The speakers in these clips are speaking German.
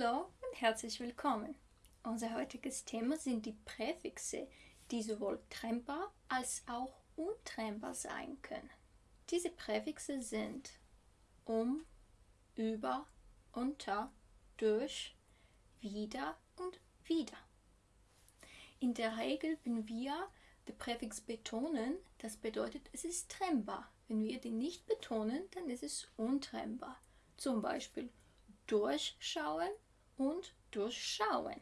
Hallo und herzlich willkommen. Unser heutiges Thema sind die Präfixe, die sowohl trennbar als auch untrennbar sein können. Diese Präfixe sind um, über, unter, durch, wieder und wieder. In der Regel, wenn wir den Präfix betonen, das bedeutet, es ist trennbar. Wenn wir den nicht betonen, dann ist es untrennbar. Zum Beispiel durchschauen und durchschauen.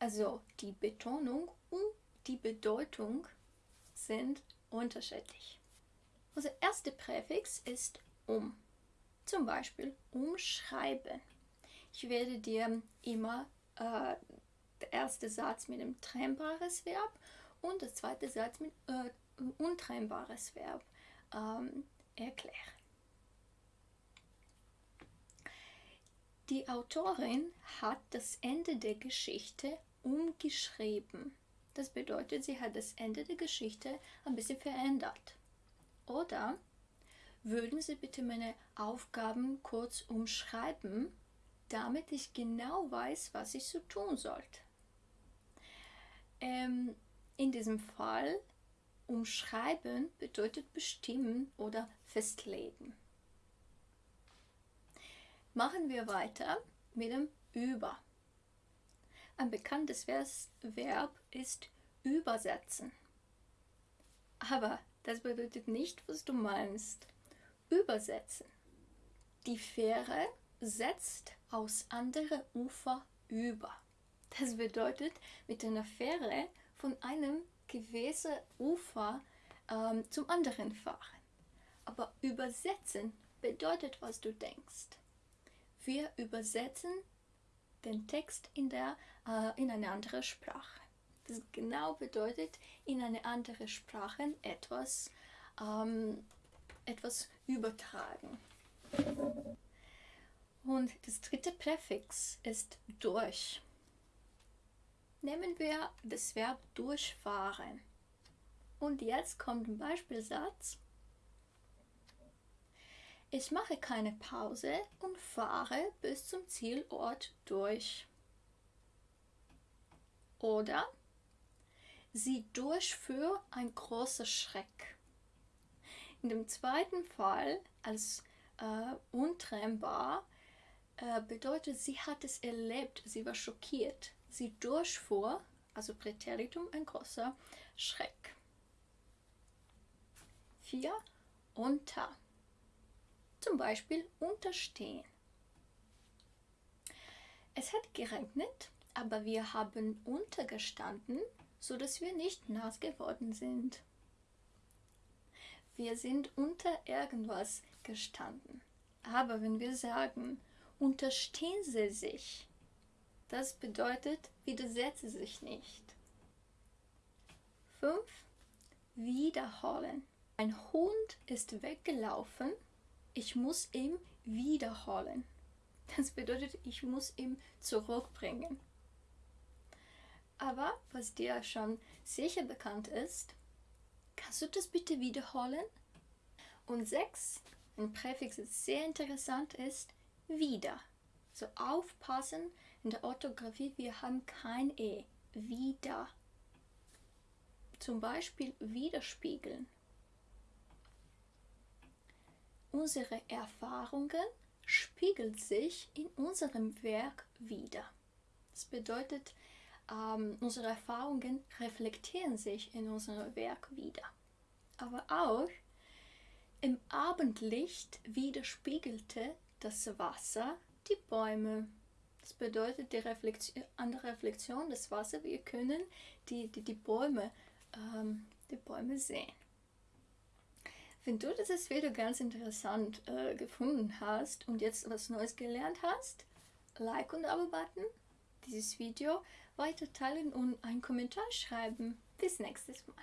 Also die Betonung und die Bedeutung sind unterschiedlich. Unser erster Präfix ist um. Zum Beispiel umschreiben. Ich werde dir immer äh, der erste Satz mit einem trennbares Verb und der zweite Satz mit äh, untrennbares Verb ähm, erklären. Die Autorin hat das Ende der Geschichte umgeschrieben. Das bedeutet, sie hat das Ende der Geschichte ein bisschen verändert. Oder würden Sie bitte meine Aufgaben kurz umschreiben, damit ich genau weiß, was ich so tun sollte. Ähm, in diesem Fall umschreiben bedeutet bestimmen oder festlegen. Machen wir weiter mit dem über. Ein bekanntes Verb ist übersetzen. Aber das bedeutet nicht, was du meinst. Übersetzen. Die Fähre setzt aus andere Ufer über. Das bedeutet, mit einer Fähre von einem gewissen Ufer ähm, zum anderen fahren. Aber übersetzen bedeutet, was du denkst. Wir übersetzen den Text in, der, äh, in eine andere Sprache. Das genau bedeutet, in eine andere Sprache etwas, ähm, etwas übertragen. Und das dritte Präfix ist durch. Nehmen wir das Verb durchfahren. Und jetzt kommt ein Beispielsatz. Ich mache keine Pause und fahre bis zum Zielort durch. Oder sie durchführt ein großer Schreck. In dem zweiten Fall als äh, untrennbar äh, bedeutet, sie hat es erlebt, sie war schockiert. Sie durchfuhr, also Präteritum, ein großer Schreck. 4. Unter zum Beispiel unterstehen. Es hat geregnet, aber wir haben untergestanden, so dass wir nicht nass geworden sind. Wir sind unter irgendwas gestanden. Aber wenn wir sagen, unterstehen Sie sich, das bedeutet, widersetze sich nicht. 5. Wiederholen. Ein Hund ist weggelaufen ich muss ihn wiederholen. Das bedeutet, ich muss ihn zurückbringen. Aber was dir schon sicher bekannt ist, kannst du das bitte wiederholen? Und 6, ein Präfix, das sehr interessant ist, wieder. So aufpassen in der Orthographie, wir haben kein E. Wieder. Zum Beispiel widerspiegeln. Unsere Erfahrungen spiegeln sich in unserem Werk wider. Das bedeutet, ähm, unsere Erfahrungen reflektieren sich in unserem Werk wieder. Aber auch im Abendlicht widerspiegelte das Wasser die Bäume. Das bedeutet, die Reflexion, an der Reflexion des Wassers, wir können die, die, die, Bäume, ähm, die Bäume sehen. Wenn du dieses Video ganz interessant äh, gefunden hast und jetzt was Neues gelernt hast, Like und Abo-Button, dieses Video weiter teilen und einen Kommentar schreiben. Bis nächstes Mal.